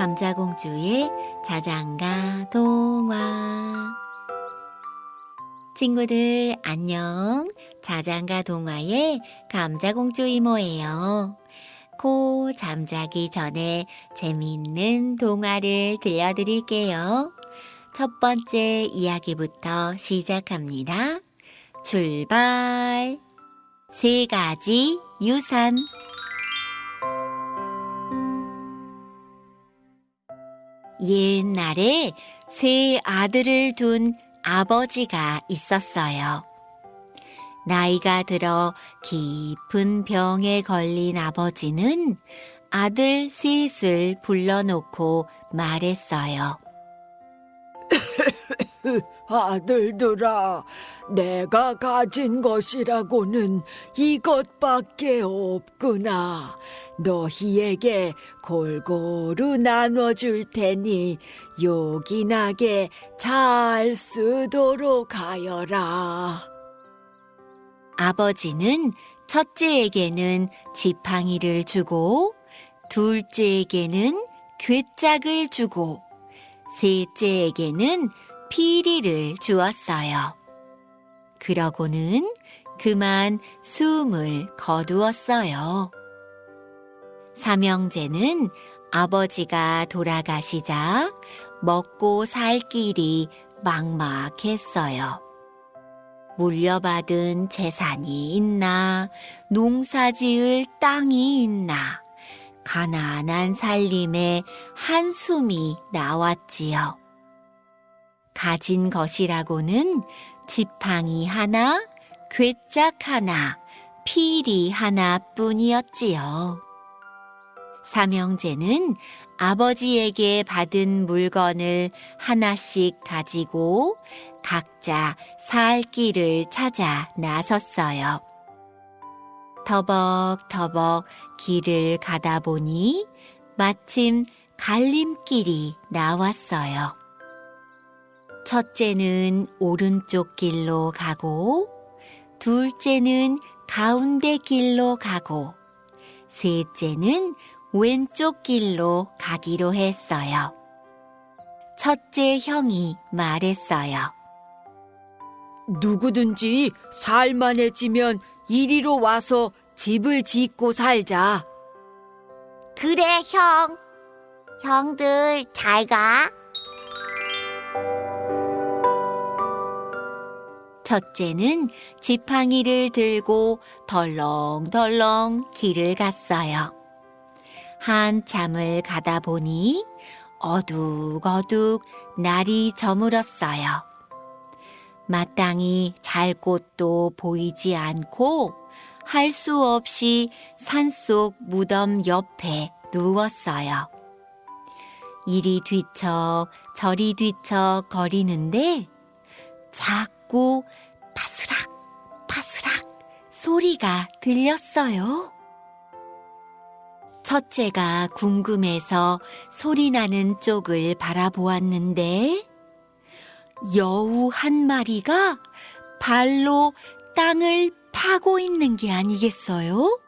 감자공주의 자장가 동화. 친구들 안녕. 자장가 동화의 감자공주 이모예요. 코 잠자기 전에 재미있는 동화를 들려드릴게요. 첫 번째 이야기부터 시작합니다. 출발! 세 가지 유산 옛날에 세 아들을 둔 아버지가 있었어요. 나이가 들어 깊은 병에 걸린 아버지는 아들 셋을 불러놓고 말했어요. 아들들아, 내가 가진 것이라고는 이것밖에 없구나. 너희에게 골고루 나눠줄 테니 요긴하게 잘 쓰도록 하여라. 아버지는 첫째에게는 지팡이를 주고 둘째에게는 괴짝을 주고 셋째에게는 피리를 주었어요. 그러고는 그만 숨을 거두었어요. 삼형제는 아버지가 돌아가시자 먹고 살 길이 막막했어요. 물려받은 재산이 있나, 농사 지을 땅이 있나, 가난한 살림에 한숨이 나왔지요. 가진 것이라고는 지팡이 하나, 괴짝 하나, 피리 하나 뿐이었지요. 삼형제는 아버지에게 받은 물건을 하나씩 가지고 각자 살 길을 찾아 나섰어요. 터벅터벅 길을 가다 보니 마침 갈림길이 나왔어요. 첫째는 오른쪽 길로 가고, 둘째는 가운데 길로 가고, 셋째는 왼쪽 길로 가기로 했어요. 첫째 형이 말했어요. 누구든지 살만해지면 이리로 와서 집을 짓고 살자. 그래, 형. 형들 잘 가. 첫째는 지팡이를 들고 덜렁덜렁 길을 갔어요. 한참을 가다 보니 어둑어둑 날이 저물었어요. 마땅히 잘 곳도 보이지 않고 할 수 없이 산속 무덤 옆에 누웠어요. 이리 뒤척 저리 뒤척 거리는데 자꾸 바스락 바스락 소리가 들렸어요. 첫째가 궁금해서 소리 나는 쪽을 바라보았는데 여우 한 마리가 발로 땅을 파고 있는 게 아니겠어요?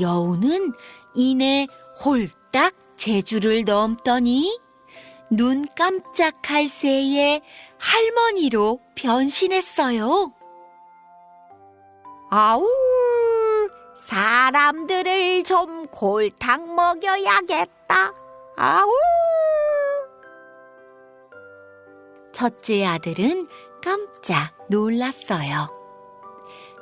여우는 이내 홀딱 제주를 넘더니 눈 깜짝할 새에 할머니로 변신했어요. 아우, 사람들을 좀 골탕 먹여야겠다. 아우. 첫째 아들은 깜짝 놀랐어요.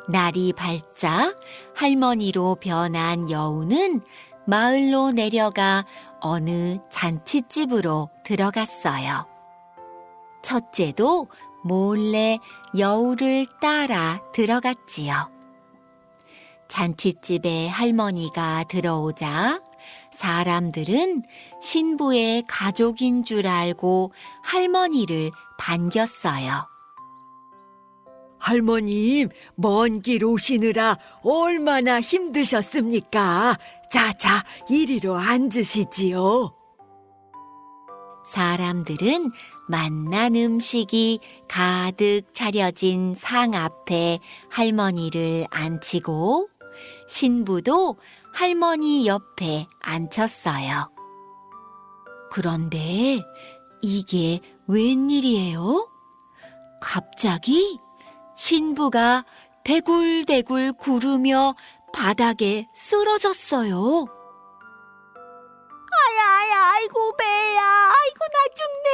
날이 밝자 할머니로 변한 여우는 마을로 내려가 어느 잔치집으로 들어갔어요. 첫째도 몰래 여우를 따라 들어갔지요. 잔치집에 할머니가 들어오자 사람들은 신부의 가족인 줄 알고 할머니를 반겼어요. 할머님, 먼 길 오시느라 얼마나 힘드셨습니까? 자, 자, 이리로 앉으시지요. 사람들은 맛난 음식이 가득 차려진 상 앞에 할머니를 앉히고 신부도 할머니 옆에 앉혔어요. 그런데 이게 웬일이에요? 갑자기 신부가 대굴대굴 구르며 바닥에 쓰러졌어요. 아야, 아이고, 배야. 아이고, 나 죽네.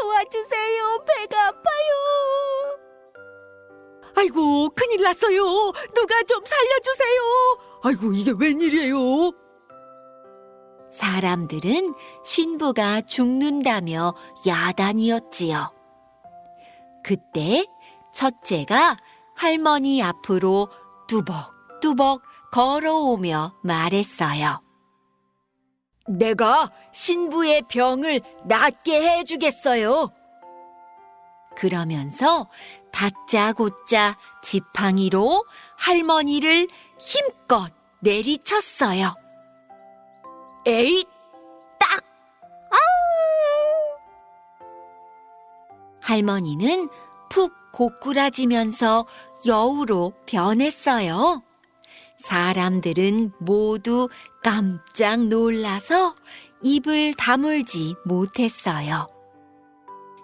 도와주세요. 배가 아파요. 아이고, 큰일 났어요. 누가 좀 살려주세요. 아이고, 이게 웬일이에요? 사람들은 신부가 죽는다며 야단이었지요. 그때 첫째가 할머니 앞으로 뚜벅뚜벅 걸어오며 말했어요. 내가 신부의 병을 낫게 해주겠어요. 그러면서 다짜고짜 지팡이로 할머니를 힘껏 내리쳤어요. 에잇! 할머니는 푹 고꾸라지면서 여우로 변했어요. 사람들은 모두 깜짝 놀라서 입을 다물지 못했어요.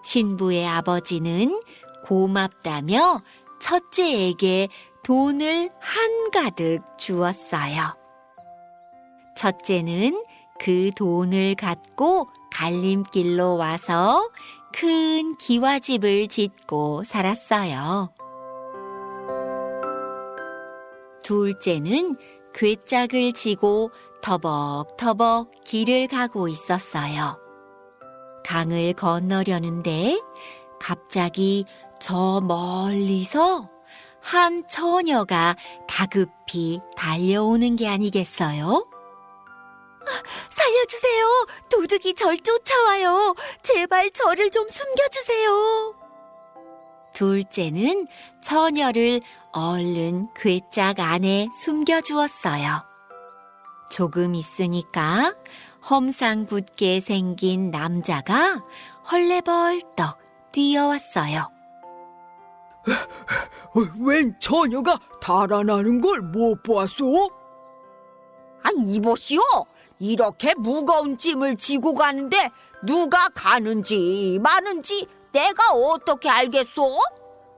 신부의 아버지는 고맙다며 첫째에게 돈을 한가득 주었어요. 첫째는 그 돈을 갖고 갈림길로 와서 큰 기와집을 짓고 살았어요. 둘째는 괴짝을 지고 터벅터벅 길을 가고 있었어요. 강을 건너려는데 갑자기 저 멀리서 한 처녀가 다급히 달려오는 게 아니겠어요? 살려주세요. 도둑이 절 쫓아와요. 제발 저를 좀 숨겨주세요. 둘째는 처녀를 얼른 괴짝 안에 숨겨주었어요. 조금 있으니까 험상궂게 생긴 남자가 헐레벌떡 뛰어왔어요. 어, 웬 처녀가 달아나는 걸 못 보았소? 아, 이보시오. 이렇게 무거운 짐을 지고 가는데 누가 가는지 마는지 내가 어떻게 알겠소?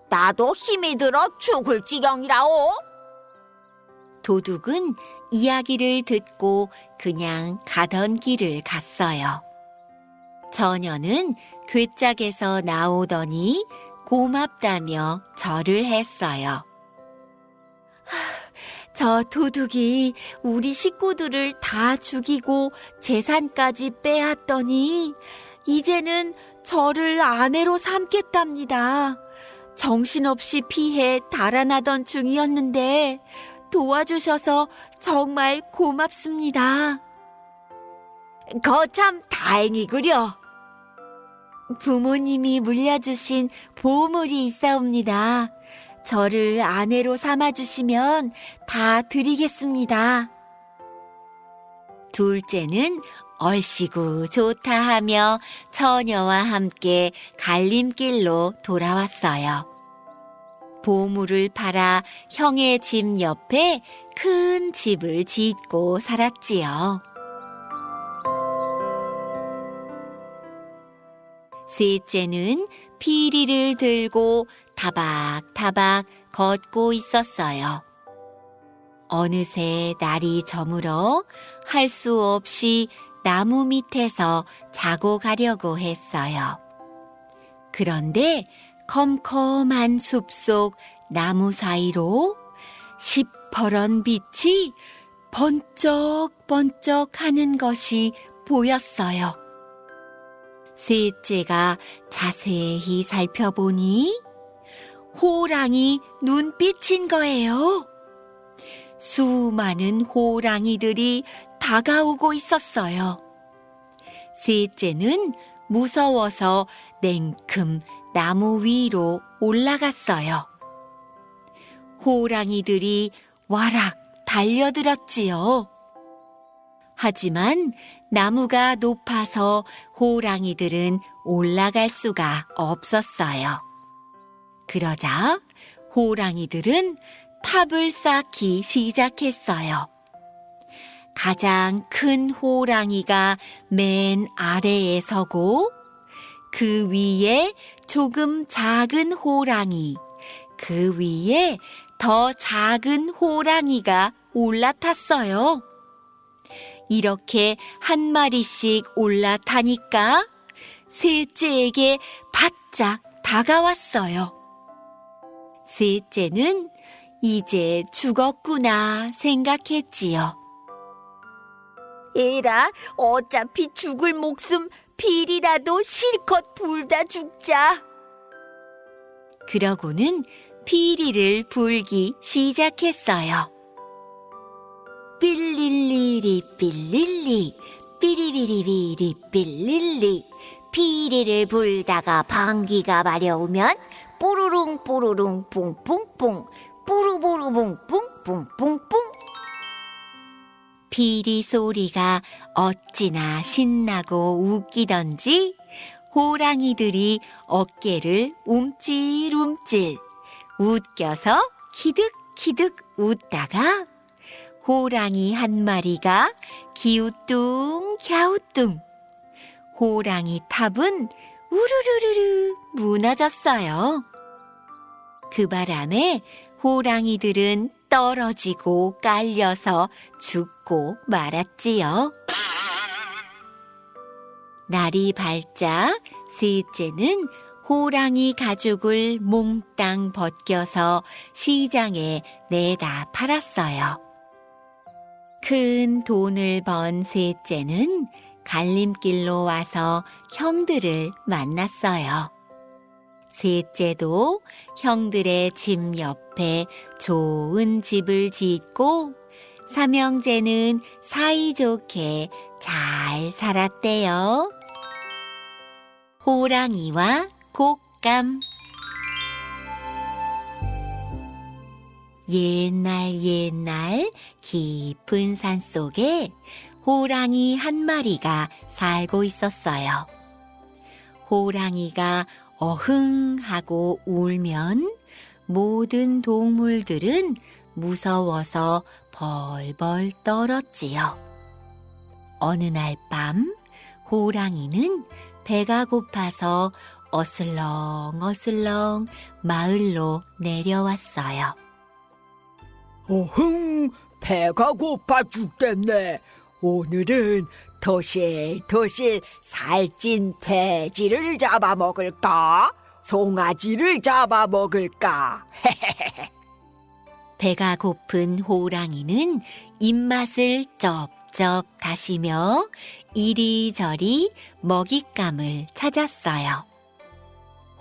나도 힘이 들어 죽을 지경이라오. 도둑은 이야기를 듣고 그냥 가던 길을 갔어요. 처녀는 괴짝에서 나오더니 고맙다며 절을 했어요. 저 도둑이 우리 식구들을 다 죽이고 재산까지 빼앗더니 이제는 저를 아내로 삼겠답니다. 정신없이 피해 달아나던 중이었는데 도와주셔서 정말 고맙습니다. 거참 다행이구려. 부모님이 물려주신 보물이 있사옵니다. 저를 아내로 삼아주시면 다 드리겠습니다. 둘째는 얼씨구 좋다 하며 처녀와 함께 갈림길로 돌아왔어요. 보물을 팔아 형의 집 옆에 큰 집을 짓고 살았지요. 셋째는 피리를 들고 타박타박 걷고 있었어요. 어느새 날이 저물어 할 수 없이 나무 밑에서 자고 가려고 했어요. 그런데 컴컴한 숲속 나무 사이로 시퍼런 빛이 번쩍번쩍 하는 것이 보였어요. 셋째가 자세히 살펴보니 호랑이 눈빛인 거예요. 수많은 호랑이들이 다가오고 있었어요. 셋째는 무서워서 냉큼 나무 위로 올라갔어요. 호랑이들이 와락 달려들었지요. 하지만 나무가 높아서 호랑이들은 올라갈 수가 없었어요. 그러자 호랑이들은 탑을 쌓기 시작했어요. 가장 큰 호랑이가 맨 아래에 서고 그 위에 조금 작은 호랑이, 그 위에 더 작은 호랑이가 올라탔어요. 이렇게 한 마리씩 올라타니까 셋째에게 바짝 다가왔어요. 셋째는 이제 죽었구나 생각했지요. 에라, 어차피 죽을 목숨 필이라도 실컷 불다 죽자. 그러고는 피리를 불기 시작했어요. 삘릴리리 삘릴리. 삐리비리비리 삘릴리. 피리를 불다가 방귀가 마려우면 뽀로롱 뽀로롱 뿡뿡뿡. 뿌루보루붕 뿡뿡뿡뿡. 피리 소리가 어찌나 신나고 웃기던지 호랑이들이 어깨를 움찔움찔 웃겨서 키득키득 웃다가 호랑이 한 마리가 기우뚱 갸우뚱 호랑이 탑은 우르르르르 무너졌어요. 그 바람에 호랑이들은 떨어지고 깔려서 죽고 말았지요. 날이 밝자 셋째는 호랑이 가죽을 몽땅 벗겨서 시장에 내다 팔았어요. 큰 돈을 번 셋째는 갈림길로 와서 형들을 만났어요. 셋째도 형들의 집 옆에 좋은 집을 짓고 삼형제는 사이좋게 잘 살았대요. 호랑이와 곶감 옛날 옛날 깊은 산 속에 호랑이 한 마리가 살고 있었어요. 호랑이가 어흥 하고 울면 모든 동물들은 무서워서 벌벌 떨었지요. 어느 날 밤 호랑이는 배가 고파서 어슬렁 어슬렁 마을로 내려왔어요. 어흥, 배가 고파 죽겠네. 오늘은 도실도실 살찐 돼지를 잡아먹을까? 송아지를 잡아먹을까? 배가 고픈 호랑이는 입맛을 쩝쩝 다시며 이리저리 먹잇감을 찾았어요.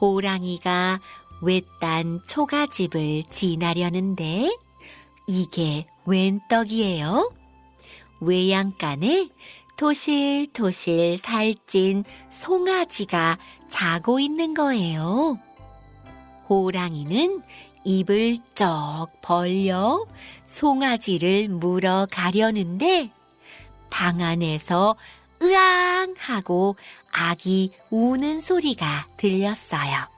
호랑이가 외딴 초가집을 지나려는데 이게 웬 떡이에요? 외양간에 토실토실 살찐 송아지가 자고 있는 거예요. 호랑이는 입을 쩍 벌려 송아지를 물어 가려는데 방 안에서 으앙 하고 아기 우는 소리가 들렸어요.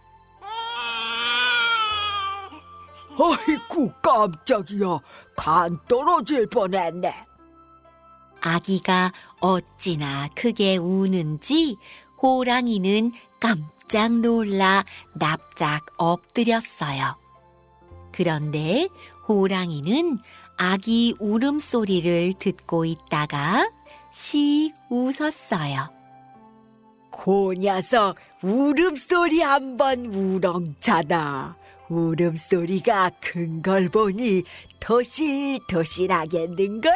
아이쿠, 깜짝이야. 간 떨어질 뻔했네. 아기가 어찌나 크게 우는지 호랑이는 깜짝 놀라 납작 엎드렸어요. 그런데 호랑이는 아기 울음소리를 듣고 있다가 씩 웃었어요. 그 녀석 울음소리 한번 우렁차다. 울음소리가 큰 걸 보니 토실토실하겠는걸?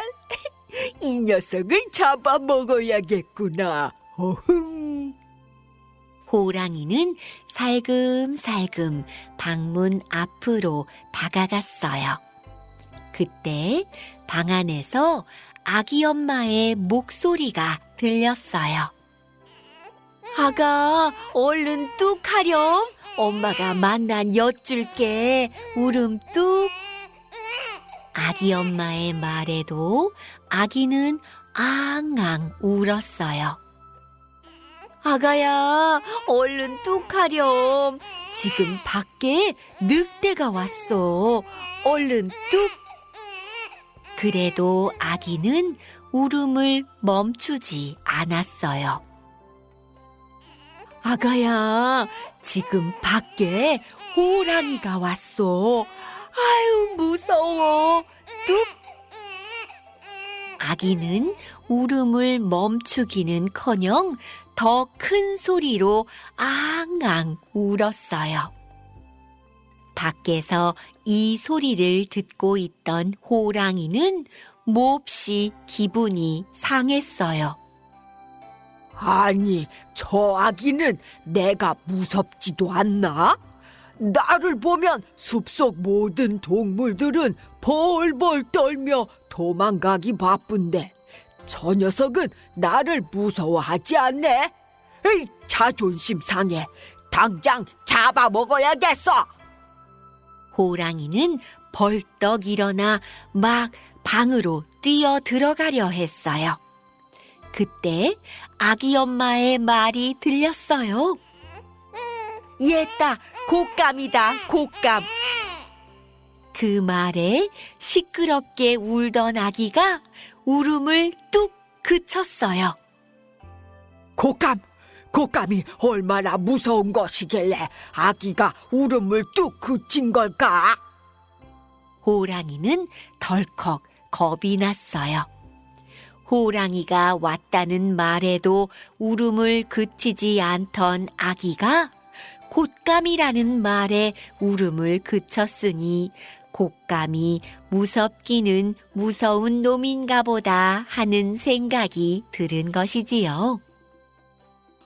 이 녀석을 잡아먹어야겠구나. 어흥. 호랑이는 살금살금 방문 앞으로 다가갔어요. 그때 방 안에서 아기 엄마의 목소리가 들렸어요. 아가, 얼른 뚝 하렴. 엄마가 만난 엿줄게. 울음 뚝. 아기 엄마의 말에도 아기는 앙앙 울었어요. 아가야, 얼른 뚝 하렴. 지금 밖에 늑대가 왔어. 얼른 뚝. 그래도 아기는 울음을 멈추지 않았어요. 아가야, 지금 밖에 호랑이가 왔어. 아유, 무서워. 뚝! 아기는 울음을 멈추기는 커녕 더 큰 소리로 앙앙 울었어요. 밖에서 이 소리를 듣고 있던 호랑이는 몹시 기분이 상했어요. 아니, 저 아기는 내가 무섭지도 않나? 나를 보면 숲속 모든 동물들은 벌벌 떨며 도망가기 바쁜데 저 녀석은 나를 무서워하지 않네. 에이, 자존심 상해. 당장 잡아먹어야겠어. 호랑이는 벌떡 일어나 막 방으로 뛰어 들어가려 했어요. 그때 아기 엄마의 말이 들렸어요. 얘다, 곶감이다, 곶감. 그 말에 시끄럽게 울던 아기가 울음을 뚝 그쳤어요. 곶감, 곶감이 얼마나 무서운 것이길래 아기가 울음을 뚝 그친 걸까? 호랑이는 덜컥 겁이 났어요. 호랑이가 왔다는 말에도 울음을 그치지 않던 아기가 곶감이라는 말에 울음을 그쳤으니 곶감이 무섭기는 무서운 놈인가 보다 하는 생각이 들은 것이지요.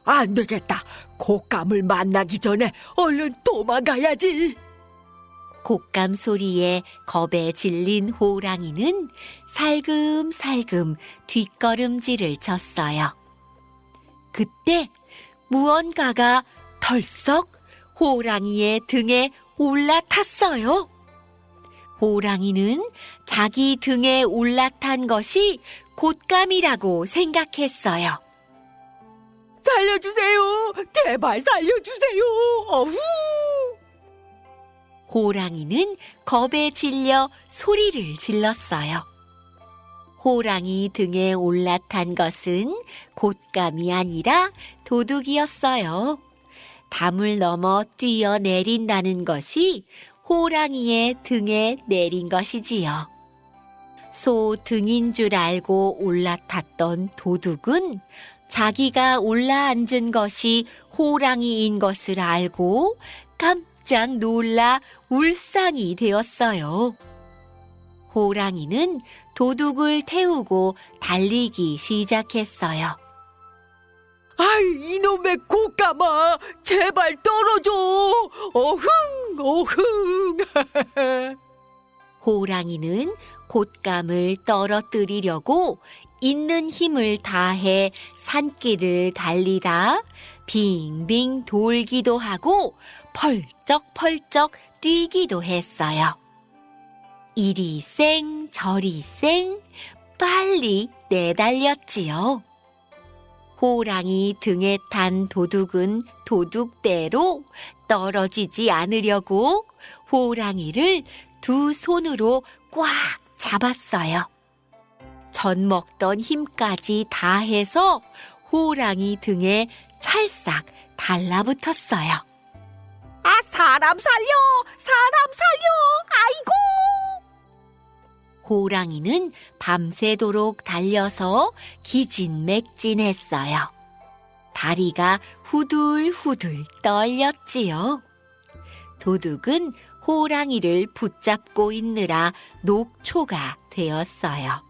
안 되겠다. 곶감을 만나기 전에 얼른 도망가야지. 곶감 소리에 겁에 질린 호랑이는 살금살금 뒷걸음질을 쳤어요. 그때 무언가가 털썩 호랑이의 등에 올라탔어요. 호랑이는 자기 등에 올라탄 것이 곶감이라고 생각했어요. 살려주세요. 제발 살려주세요. 어후. 호랑이는 겁에 질려 소리를 질렀어요. 호랑이 등에 올라탄 것은 곶감이 아니라 도둑이었어요. 담을 넘어 뛰어내린다는 것이 호랑이의 등에 내린 것이지요. 소 등인 줄 알고 올라탔던 도둑은 자기가 올라앉은 것이 호랑이인 것을 알고 깜짝 놀라 울상이 되었어요. 호랑이는 도둑을 태우고 달리기 시작했어요. 아이 이놈의 곶감아 제발 떨어져. 어흥 어흥. 호랑이는 곶감을 떨어뜨리려고 있는 힘을 다해 산길을 달리다 빙빙 돌기도 하고 펄쩍펄쩍 뛰기도 했어요. 이리 쌩 저리 쌩 빨리 내달렸지요. 호랑이 등에 탄 도둑은 도둑대로 떨어지지 않으려고 호랑이를 두 손으로 꽉 잡았어요. 전 먹던 힘까지 다 해서 호랑이 등에 찰싹 달라붙었어요. 아, 사람 살려! 사람 살려! 아이고! 호랑이는 밤새도록 달려서 기진맥진했어요. 다리가 후들후들 떨렸지요. 도둑은 호랑이를 붙잡고 있느라 녹초가 되었어요.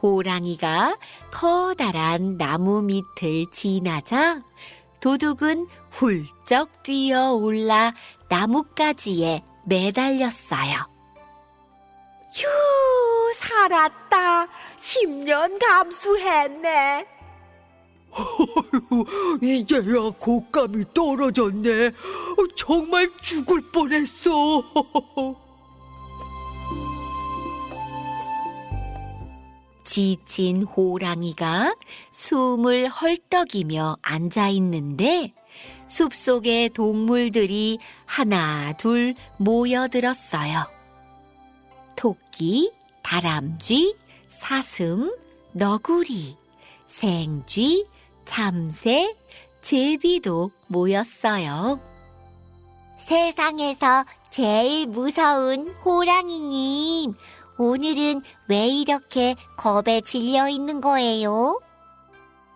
호랑이가 커다란 나무 밑을 지나자 도둑은 훌쩍 뛰어 올라 나뭇가지에 매달렸어요. 휴, 살았다. 10년 감수했네. 이제야 곶감이 떨어졌네. 어, 정말 죽을 뻔했어. 지친 호랑이가 숨을 헐떡이며 앉아 있는데 숲속의 동물들이 하나 둘 모여들었어요. 토끼, 다람쥐, 사슴, 너구리, 생쥐, 참새, 제비도 모였어요. 세상에서 제일 무서운 호랑이님, 오늘은 왜 이렇게 겁에 질려 있는 거예요?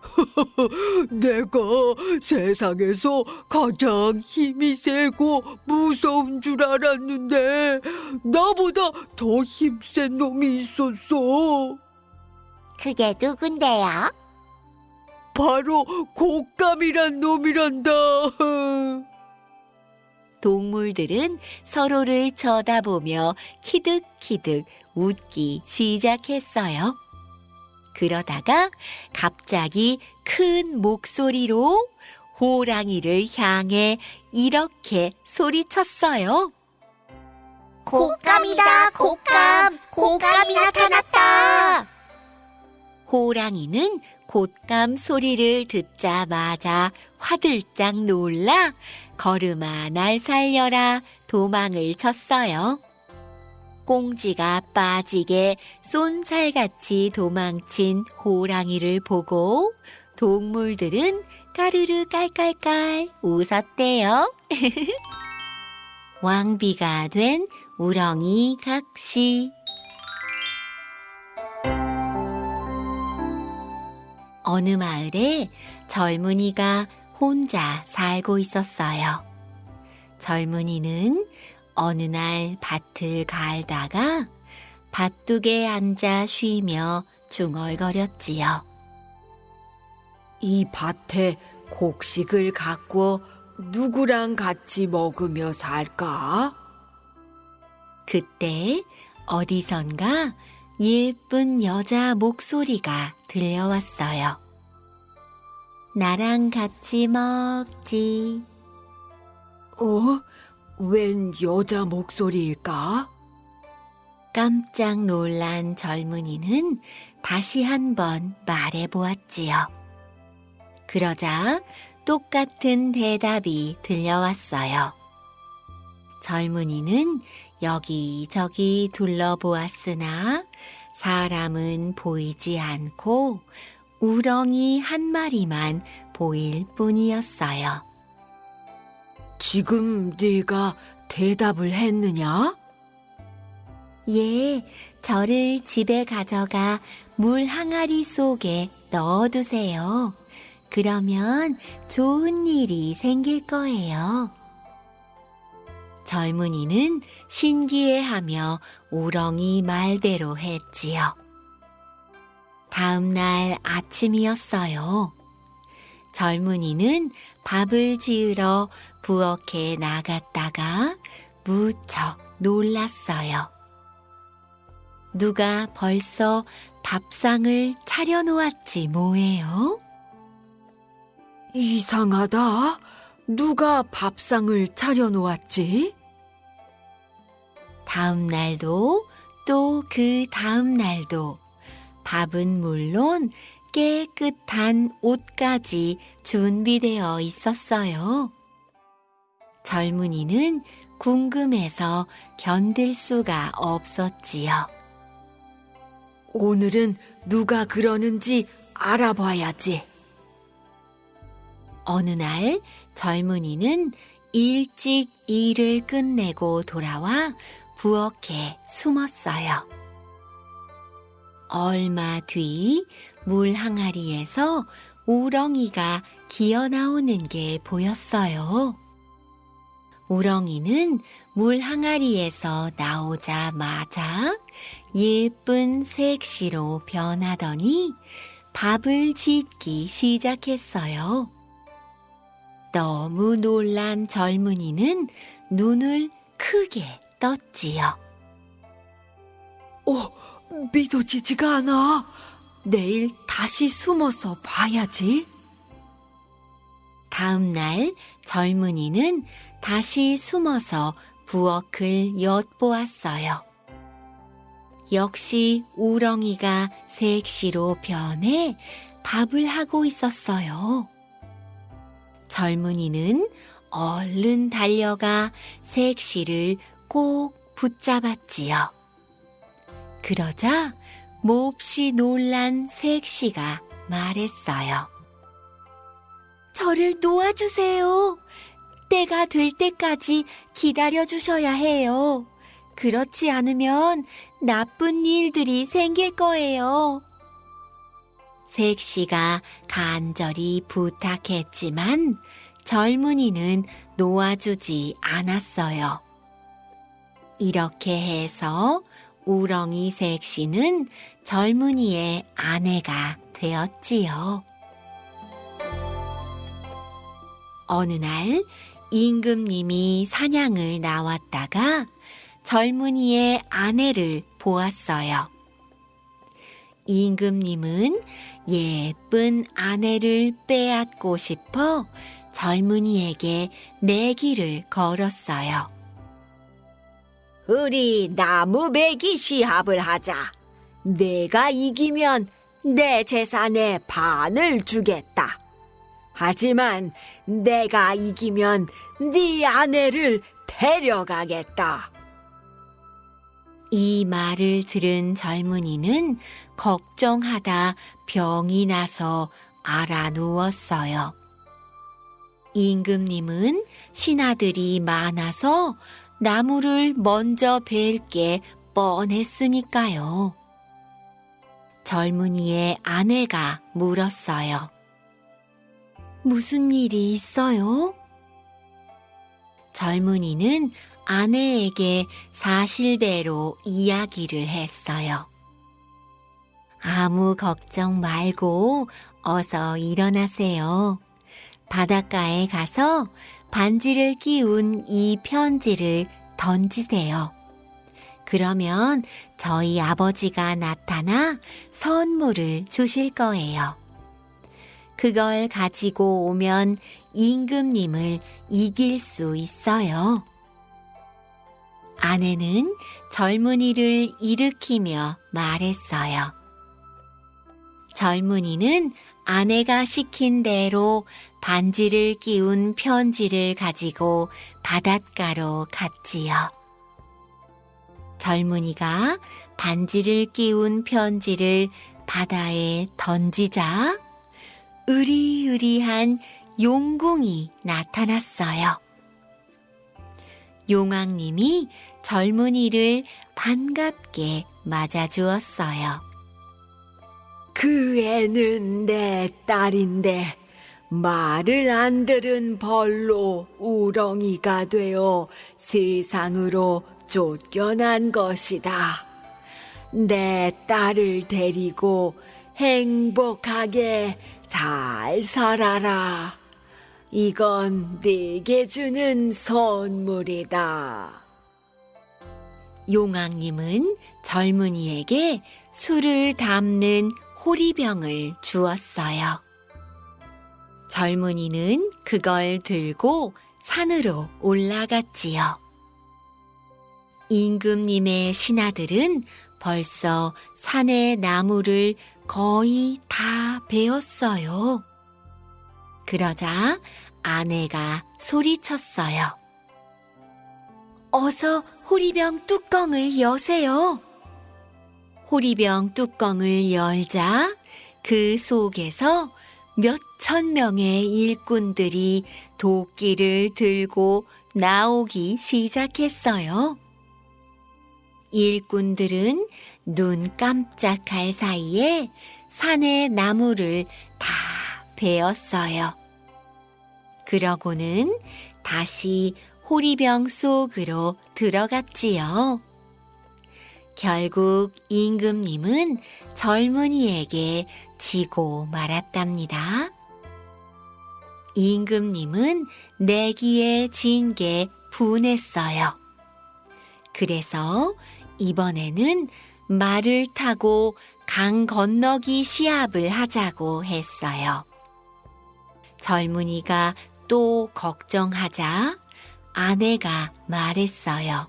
내가 세상에서 가장 힘이 세고 무서운 줄 알았는데 나보다 더 힘센 놈이 있었어. 그게 누군데요? 바로 곶감이란 놈이란다. 동물들은 서로를 쳐다보며 키득키득 웃기 시작했어요. 그러다가 갑자기 큰 목소리로 호랑이를 향해 이렇게 소리쳤어요. 곶감이다, 곶감! 곶감이 나타났다! 호랑이는 곶감 소리를 듣자마자 화들짝 놀라 걸음아 날 살려라 도망을 쳤어요. 꽁지가 빠지게 쏜살같이 도망친 호랑이를 보고 동물들은 까르르 깔깔깔 웃었대요. 왕비가 된 우렁이 각시 어느 마을에 젊은이가 혼자 살고 있었어요. 젊은이는 어느 날 밭을 갈다가 밭둑에 앉아 쉬며 중얼거렸지요. 이 밭에 곡식을 갖고 누구랑 같이 먹으며 살까? 그때 어디선가 예쁜 여자 목소리가 들려왔어요. 나랑 같이 먹지. 어? 웬 여자 목소리일까? 깜짝 놀란 젊은이는 다시 한번 말해 보았지요. 그러자 똑같은 대답이 들려왔어요. 젊은이는 여기저기 둘러보았으나 사람은 보이지 않고 우렁이 한 마리만 보일 뿐이었어요. 지금 네가 대답을 했느냐? 예, 저를 집에 가져가 물 항아리 속에 넣어두세요. 그러면 좋은 일이 생길 거예요. 젊은이는 신기해하며 우렁이 말대로 했지요. 다음 날 아침이었어요. 젊은이는 밥을 지으러 부엌에 나갔다가 무척 놀랐어요. 누가 벌써 밥상을 차려놓았지 뭐예요? 이상하다. 누가 밥상을 차려놓았지? 다음 날도 또 그 다음 날도 밥은 물론 깨끗한 옷까지 준비되어 있었어요. 젊은이는 궁금해서 견딜 수가 없었지요. 오늘은 누가 그러는지 알아봐야지. 어느 날 젊은이는 일찍 일을 끝내고 돌아와 부엌에 숨었어요. 얼마 뒤 물 항아리에서 우렁이가 기어 나오는 게 보였어요. 우렁이는 물 항아리에서 나오자마자 예쁜 색시로 변하더니 밥을 짓기 시작했어요. 너무 놀란 젊은이는 눈을 크게 떴지요. 어, 믿어지지가 않아. 내일 다시 숨어서 봐야지. 다음 날 젊은이는 다시 숨어서 부엌을 엿보았어요. 역시 우렁이가 색시로 변해 밥을 하고 있었어요. 젊은이는 얼른 달려가 색시를 꼭 붙잡았지요. 그러자 몹시 놀란 색시가 말했어요. 저를 놓아주세요. 때가 될 때까지 기다려주셔야 해요. 그렇지 않으면 나쁜 일들이 생길 거예요. 색시가 간절히 부탁했지만 젊은이는 놓아주지 않았어요. 이렇게 해서 우렁이 색시는 젊은이의 아내가 되었지요. 어느 날 임금님이 사냥을 나왔다가 젊은이의 아내를 보았어요. 임금님은 예쁜 아내를 빼앗고 싶어 젊은이에게 내기를 걸었어요. 우리 나무 베기 시합을 하자. 내가 이기면 내 재산의 반을 주겠다. 하지만 내가 이기면 네 아내를 데려가겠다. 이 말을 들은 젊은이는 걱정하다 병이 나서 알아 누웠어요. 임금님은 신하들이 많아서 나무를 먼저 벨 게 뻔했으니까요. 젊은이의 아내가 물었어요. 무슨 일이 있어요? 젊은이는 아내에게 사실대로 이야기를 했어요. 아무 걱정 말고 어서 일어나세요. 바닷가에 가서 반지를 끼운 이 편지를 던지세요. 그러면 저희 아버지가 나타나 선물을 주실 거예요. 그걸 가지고 오면 임금님을 이길 수 있어요. 아내는 젊은이를 일으키며 말했어요. 젊은이는 아내가 시킨 대로 반지를 끼운 편지를 가지고 바닷가로 갔지요. 젊은이가 반지를 끼운 편지를 바다에 던지자 으리으리한 용궁이 나타났어요. 용왕님이 젊은이를 반갑게 맞아주었어요. 그 애는 내 딸인데 말을 안 들은 벌로 우렁이가 되어 세상으로 쫓겨난 것이다. 내 딸을 데리고 행복하게 잘 살아라. 이건 네게 주는 선물이다. 용왕님은 젊은이에게 술을 담는 호리병을 주었어요. 젊은이는 그걸 들고 산으로 올라갔지요. 임금님의 신하들은 벌써 산의 나무를 거의 다 베었어요. 그러자 아내가 소리쳤어요. 어서 호리병 뚜껑을 여세요. 호리병 뚜껑을 열자 그 속에서 몇 천 명의 일꾼들이 도끼를 들고 나오기 시작했어요. 일꾼들은 눈 깜짝할 사이에 산의 나무를 다 베었어요. 그러고는 다시 호리병 속으로 들어갔지요. 결국 임금님은 젊은이에게 지고 말았답니다. 임금님은 내기에 진 게 분했어요. 그래서 이번에는 말을 타고 강 건너기 시합을 하자고 했어요. 젊은이가 또 걱정하자 아내가 말했어요.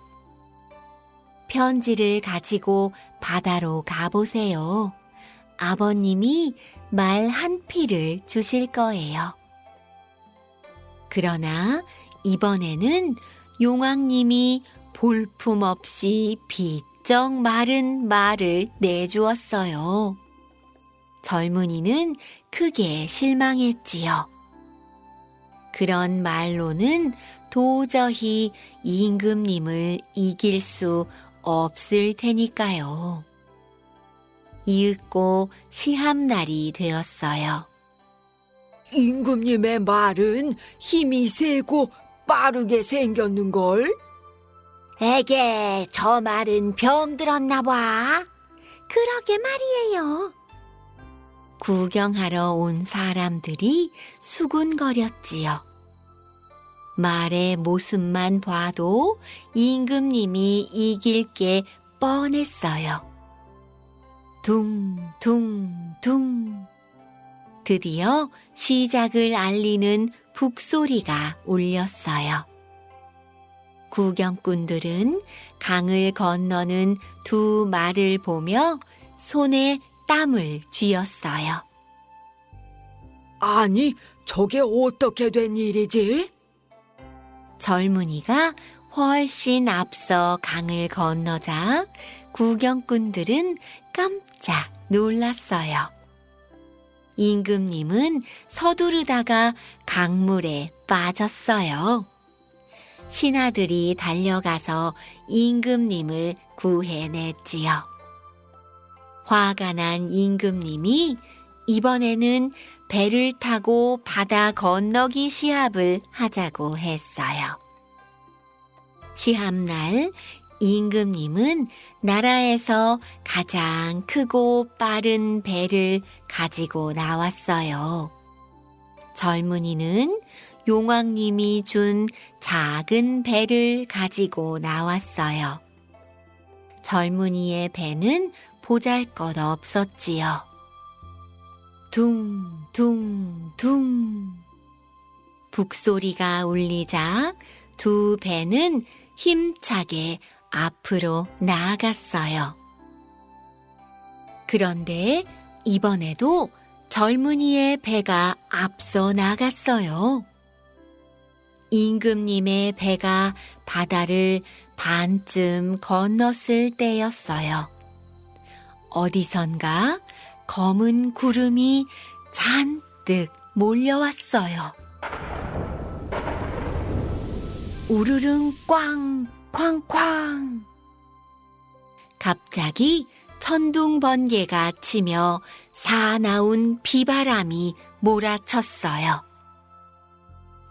편지를 가지고 바다로 가보세요. 아버님이 말 한 피를 주실 거예요. 그러나 이번에는 용왕님이 볼품없이 무척 마른 말을 내주었어요. 젊은이는 크게 실망했지요. 그런 말로는 도저히 임금님을 이길 수 없을 테니까요. 이윽고 시합날이 되었어요. 임금님의 말은 힘이 세고 빠르게 생겼는걸? 에게, 저 말은 병들었나 봐. 그러게 말이에요. 구경하러 온 사람들이 수군거렸지요. 말의 모습만 봐도 임금님이 이길 게 뻔했어요. 둥둥둥. 드디어 시작을 알리는 북소리가 울렸어요. 구경꾼들은 강을 건너는 두 말을 보며 손에 땀을 쥐었어요. 아니, 저게 어떻게 된 일이지? 젊은이가 훨씬 앞서 강을 건너자 구경꾼들은 깜짝 놀랐어요. 임금님은 서두르다가 강물에 빠졌어요. 신하들이 달려가서 임금님을 구해냈지요. 화가 난 임금님이 이번에는 배를 타고 바다 건너기 시합을 하자고 했어요. 시합날 임금님은 나라에서 가장 크고 빠른 배를 가지고 나왔어요. 젊은이는 용왕님이 준 작은 배를 가지고 나왔어요. 젊은이의 배는 보잘 것 없었지요. 둥 둥 둥. 북소리가 울리자 두 배는 힘차게 앞으로 나아갔어요. 그런데 이번에도 젊은이의 배가 앞서 나갔어요. 임금님의 배가 바다를 반쯤 건넜을 때였어요. 어디선가 검은 구름이 잔뜩 몰려왔어요. 우르릉 꽝, 쾅쾅. 갑자기 천둥 번개가 치며 사나운 비바람이 몰아쳤어요.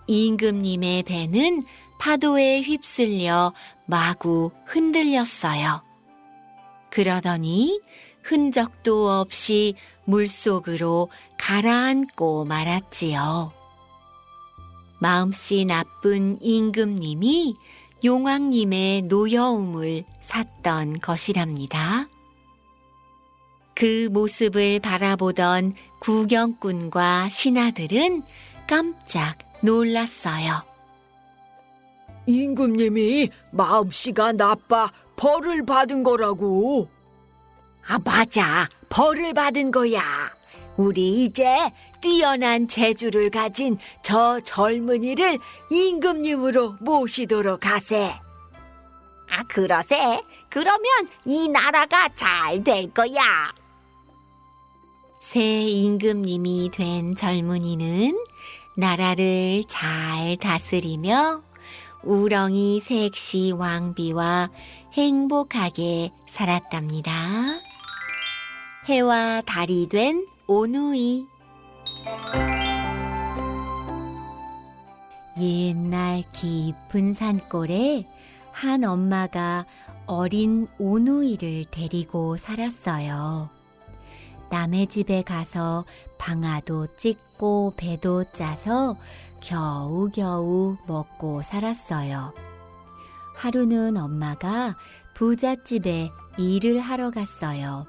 임금님의 배는 파도에 휩쓸려 마구 흔들렸어요. 그러더니 흔적도 없이 물속으로 가라앉고 말았지요. 마음씨 나쁜 임금님이 용왕님의 노여움을 샀던 것이랍니다. 그 모습을 바라보던 구경꾼과 신하들은 깜짝 놀랐어요. 임금님이 마음씨가 나빠 벌을 받은 거라고. 아, 맞아. 벌을 받은 거야. 우리 이제 뛰어난 재주를 가진 저 젊은이를 임금님으로 모시도록 하세. 아, 그러세. 그러면 이 나라가 잘 될 거야. 새 임금님이 된 젊은이는 나라를 잘 다스리며 우렁이 색시 왕비와 행복하게 살았답니다. 해와 달이 된 오누이 옛날 깊은 산골에 한 엄마가 어린 오누이를 데리고 살았어요. 남의 집에 가서 방아도 찢고 배도 짜서 겨우겨우 먹고 살았어요. 하루는 엄마가 부잣집에 일을 하러 갔어요.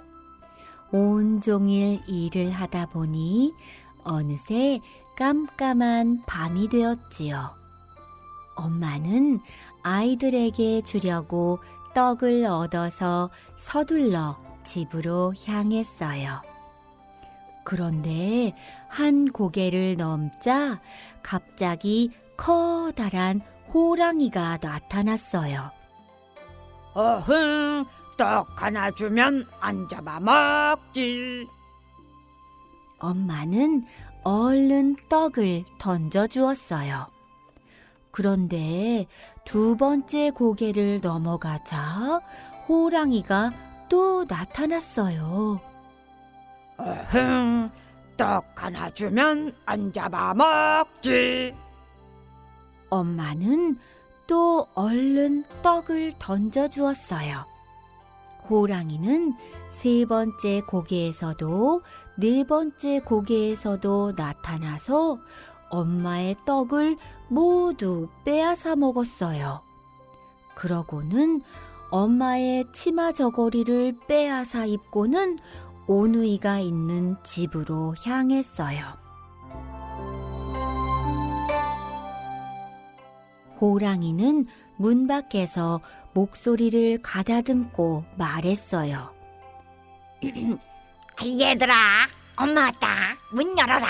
온종일 일을 하다 보니 어느새 깜깜한 밤이 되었지요. 엄마는 아이들에게 주려고 떡을 얻어서 서둘러 집으로 향했어요. 그런데 한 고개를 넘자 갑자기 커다란 호랑이가 나타났어요. 어흥, 떡 하나 주면 안 잡아먹지. 엄마는 얼른 떡을 던져 주었어요. 그런데 두 번째 고개를 넘어가자 호랑이가 또 나타났어요. 어흥, 떡 하나 주면 안 잡아 먹지. 엄마는 또 얼른 떡을 던져 주었어요. 호랑이는 세 번째 고개에서도 네 번째 고개에서도 나타나서 엄마의 떡을 모두 빼앗아 먹었어요. 그러고는 엄마의 치마 저고리를 빼앗아 입고는 오누이가 있는 집으로 향했어요. 호랑이는 문 밖에서 목소리를 가다듬고 말했어요. 얘들아, 엄마 왔다. 문 열어라.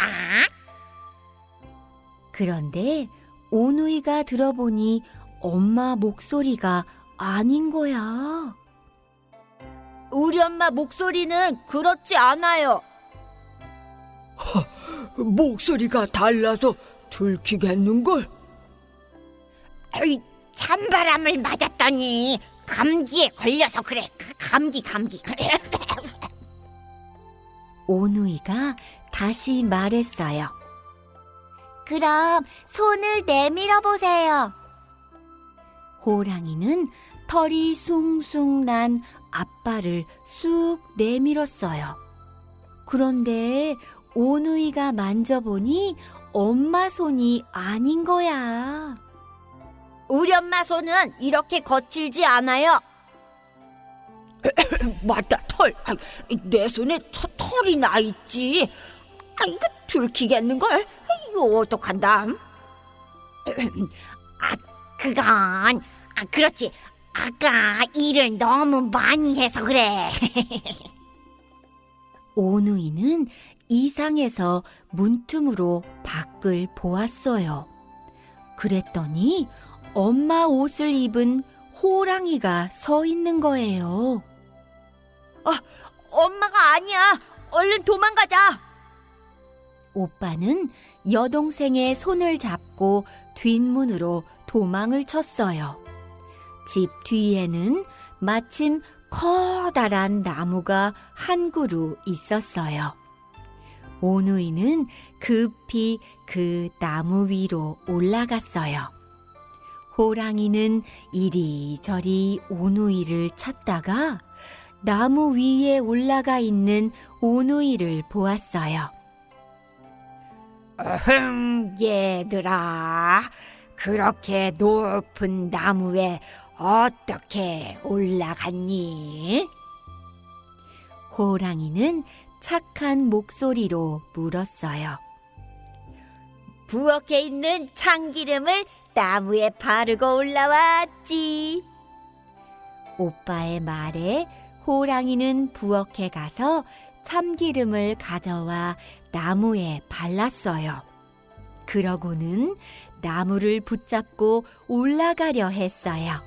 그런데 오누이가 들어보니 엄마 목소리가 아닌 거야. 우리 엄마 목소리는 그렇지 않아요. 목소리가 달라서 들키겠는걸? 에이, 찬바람을 맞았더니 감기에 걸려서 그래. 그 감기, 감기. 오누이가 다시 말했어요. 그럼 손을 내밀어 보세요. 호랑이는 털이 숭숭 난 앞발을 쑥 내밀었어요. 그런데 오누이가 만져보니 엄마 손이 아닌 거야. 우리 엄마 손은 이렇게 거칠지 않아요. 맞다 털. 아, 내 손에 터, 털이 나 있지. 아 이거 들키겠는 걸? 이거 어떡한담? 아, 그건, 아, 그렇지. 아까 일을 너무 많이 해서 그래. 오누이는 이상해서 문틈으로 밖을 보았어요. 그랬더니 엄마 옷을 입은 호랑이가 서 있는 거예요. 아, 엄마가 아니야. 얼른 도망가자. 오빠는 여동생의 손을 잡고 뒷문으로 도망을 쳤어요. 집 뒤에는 마침 커다란 나무가 한 그루 있었어요. 오누이는 급히 그 나무 위로 올라갔어요. 호랑이는 이리저리 오누이를 찾다가 나무 위에 올라가 있는 오누이를 보았어요. 어흥, 얘들아. 그렇게 높은 나무에 어떻게 올라갔니? 호랑이는 착한 목소리로 물었어요. 부엌에 있는 참기름을 나무에 바르고 올라왔지. 오빠의 말에 호랑이는 부엌에 가서 참기름을 가져와 나무에 발랐어요. 그러고는 나무를 붙잡고 올라가려 했어요.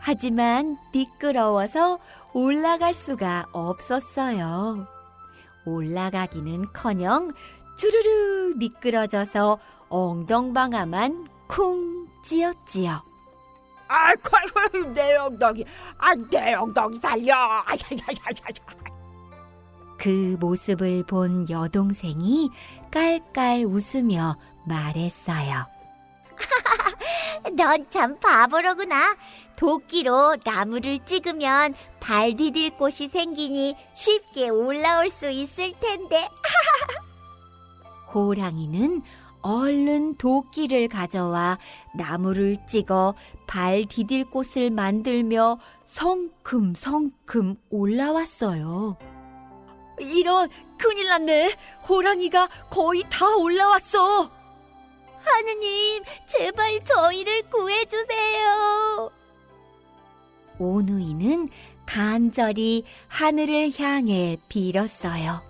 하지만 미끄러워서 올라갈 수가 없었어요. 올라가기는 커녕 주르르 미끄러져서 엉덩방아만 쿵 찧었지요. 아이고, 내 엉덩이. 아, 내 엉덩이 살려. 아야야야야야. 그 모습을 본 여동생이 깔깔 웃으며 말했어요. 넌 참 바보로구나. 도끼로 나무를 찍으면 발 디딜 곳이 생기니 쉽게 올라올 수 있을 텐데. 호랑이는 얼른 도끼를 가져와 나무를 찍어 발 디딜 곳을 만들며 성큼성큼 올라왔어요. 이런 큰일 났네. 호랑이가 거의 다 올라왔어. 하느님, 제발 저희를 구해주세요. 오누이는 간절히 하늘을 향해 빌었어요.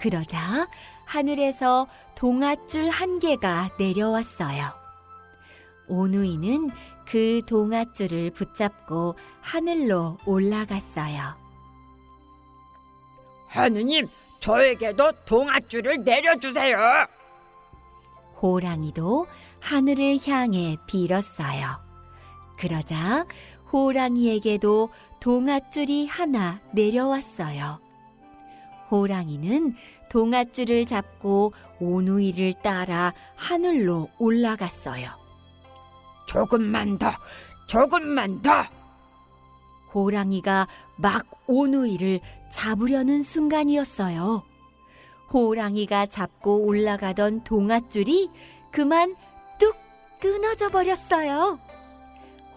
그러자 하늘에서 동아줄 한 개가 내려왔어요. 오누이는 그 동아줄을 붙잡고 하늘로 올라갔어요. 하느님, 저에게도 동아줄을 내려주세요. 호랑이도 하늘을 향해 빌었어요. 그러자 호랑이에게도 동아줄이 하나 내려왔어요. 호랑이는 동아줄을 잡고 오누이를 따라 하늘로 올라갔어요. 조금만 더, 조금만 더. 호랑이가 막 오누이를 잡으려는 순간이었어요. 호랑이가 잡고 올라가던 동아줄이 그만 뚝 끊어져 버렸어요.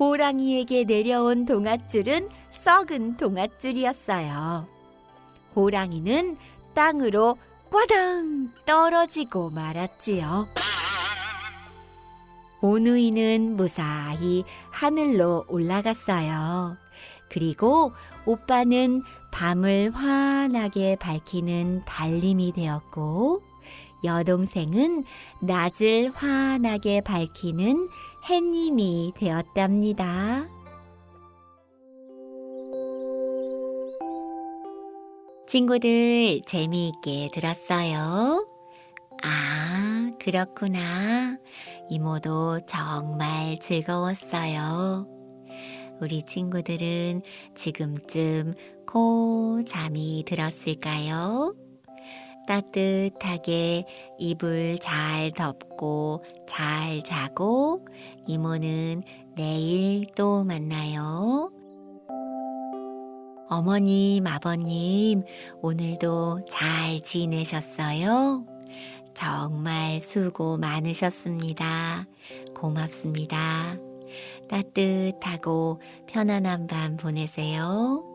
호랑이에게 내려온 동아줄은 썩은 동아줄이었어요. 호랑이는 땅으로 꽈당 떨어지고 말았지요. 오누이는 무사히 하늘로 올라갔어요. 그리고 오빠는 밤을 환하게 밝히는 달림이 되었고, 여동생은 낮을 환하게 밝히는 햇님이 되었답니다. 친구들 재미있게 들었어요? 아, 그렇구나. 이모도 정말 즐거웠어요. 우리 친구들은 지금쯤 코 잠이 들었을까요? 따뜻하게 이불 잘 덮고 잘 자고 이모는 내일 또 만나요. 어머님, 아버님, 오늘도 잘 지내셨어요? 정말 수고 많으셨습니다. 고맙습니다. 따뜻하고 편안한 밤 보내세요.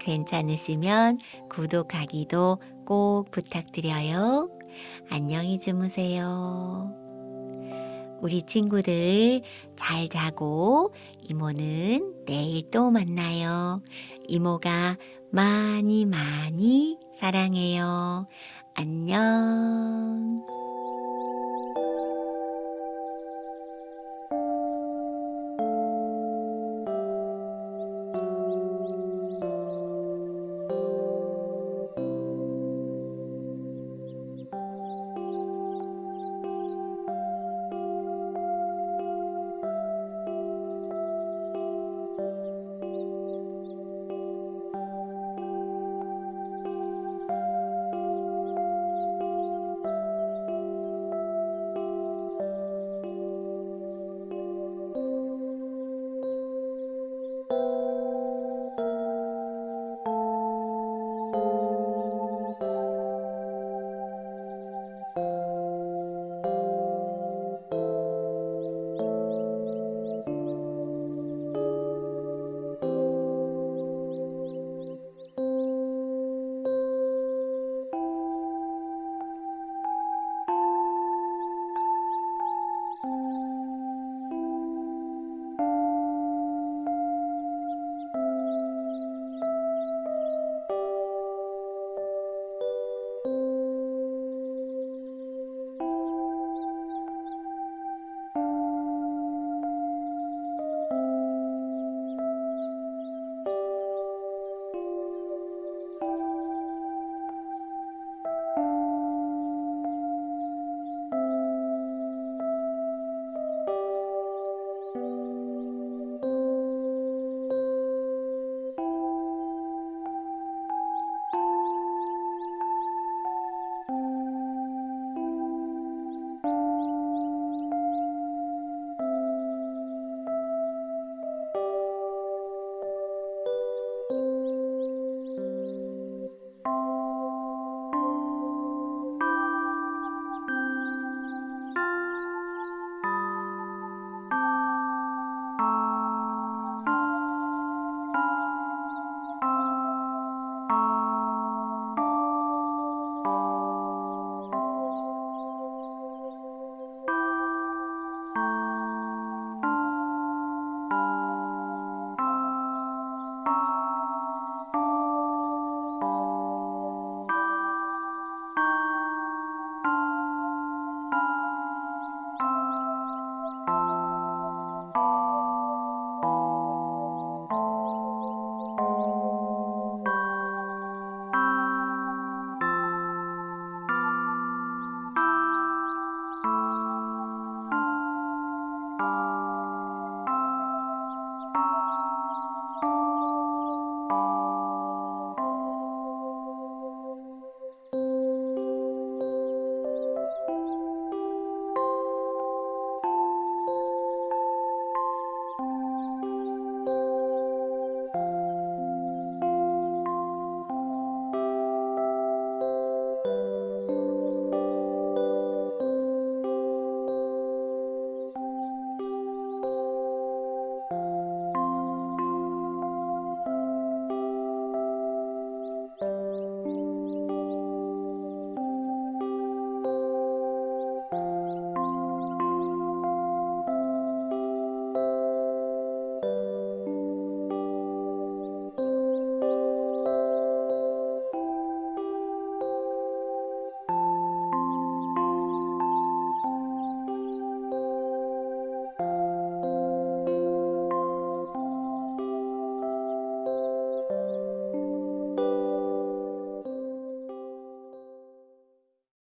괜찮으시면 구독하기도 꼭 부탁드려요. 안녕히 주무세요. 우리 친구들 잘 자고 이모는 내일 또 만나요. 이모가 많이 많이 사랑해요. 안녕.